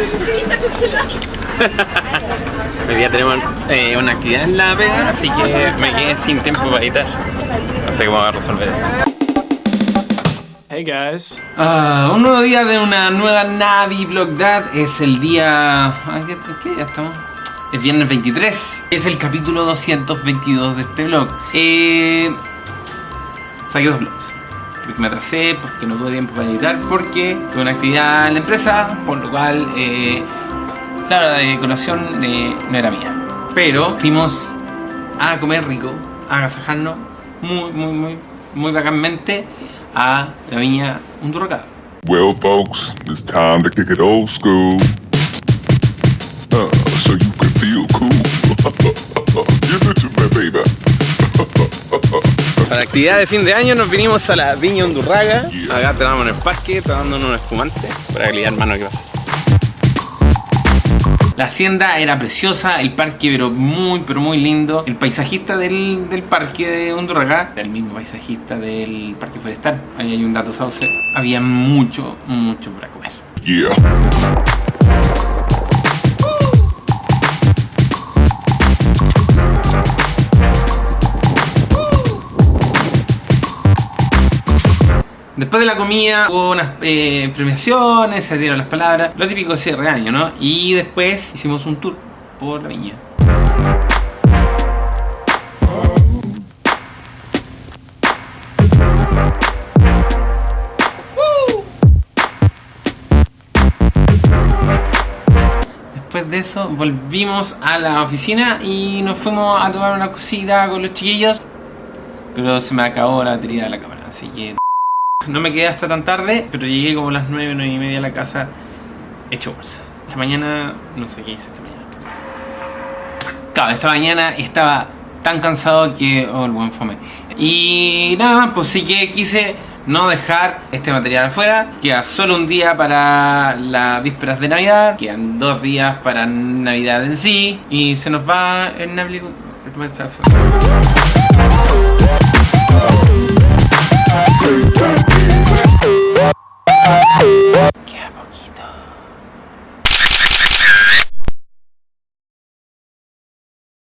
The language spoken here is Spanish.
Hoy día tenemos eh, una actividad en la pega, así que me quedé sin tiempo para editar. No sé cómo voy a resolver eso. Hey guys. Ah, un nuevo día de una nueva Navi Vlog Dad. Es el día... ay, ¿Qué, qué día estamos? Es viernes 23. Es el capítulo 222 de este vlog. Eh, saqué dos vlogs. Porque me atrasé, porque no tuve tiempo para editar, porque tuve una actividad en la empresa, por lo cual eh, la hora de colación eh, no era mía. Pero fuimos a comer rico, a agasajarnos muy, muy, muy, muy bacánmente a la viña Undurraca. Well, folks, it's time to kick it old school. La actividad de fin de año nos vinimos a la viña Undurraga. Acá tenemos en el parque, tomándonos un espumante para que le digan mano que pasa. La hacienda era preciosa, el parque pero muy pero muy lindo. El paisajista del, del parque de Undurraga era el mismo paisajista del parque forestal. Ahí hay un dato sauce. Había mucho, mucho para comer. Yeah. Después de la comida hubo unas eh, premiaciones, se dieron las palabras, lo típico de cierre año, ¿no? Y después hicimos un tour por la viña. Después de eso volvimos a la oficina y nos fuimos a tomar una cosita con los chiquillos. Pero se me acabó la batería de la cámara, así que... No me quedé hasta tan tarde, pero llegué como a las 9, 9 y media a la casa hecho bolsa. Esta mañana, no sé qué hice esta mañana. Claro, esta mañana estaba tan cansado que... Oh, el buen fome. Y nada, pues sí que quise no dejar este material afuera. Queda solo un día para las vísperas de Navidad. Quedan dos días para Navidad en sí. Y se nos va el Navidad...